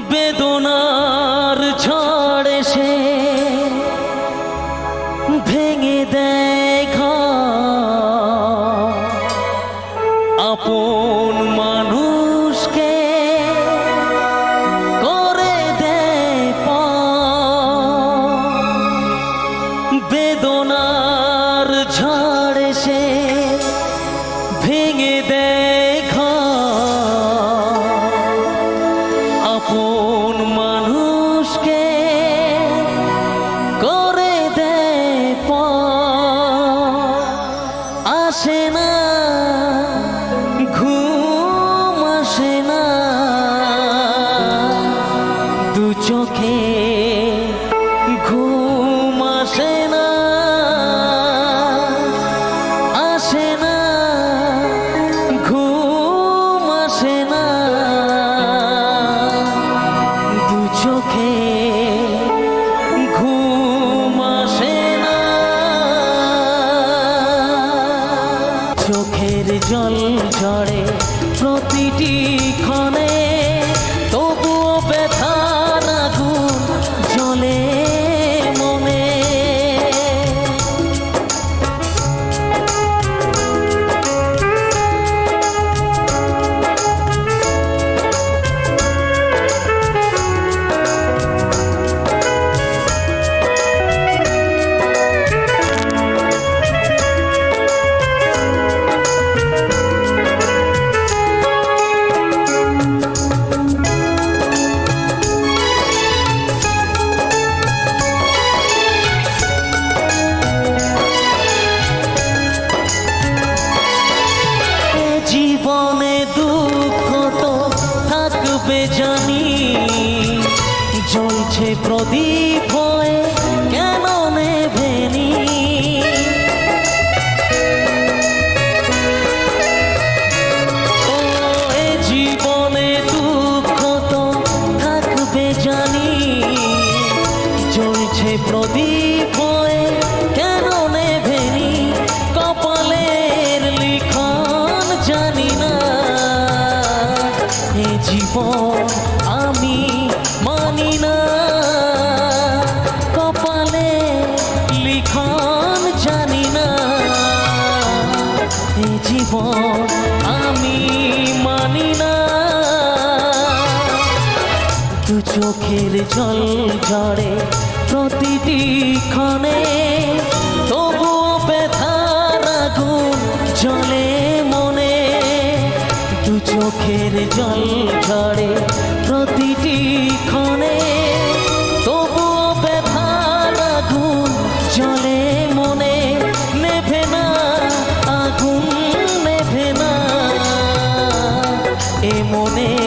বেদনার ঝড় সে ভেঙে ঘর। আপন মানুষকে করে। বেদনার ঝড় এসে ভেঙে দেয় চোখে ঘুম আসে না আসে না, ঘুম আসে না। দু চোখে ঘুম আসে না। চোখের জল ঝরে প্রতিটি ক্ষণে থাকবে জানি জ্বলছে প্রদীপ হয়ে কেন এ জীবন, আমি মানি না। কপালে লিখন জানি না। এ জীবন, আমি মানি না। দু চোখের জল ঝরে প্রতিটি ক্ষণে চোখের জল ঝরে প্রতিটি ক্ষণে। তবু ব্যথার আগুন চলে মনে। নেভে না, আগুন নেভে না। এ মনে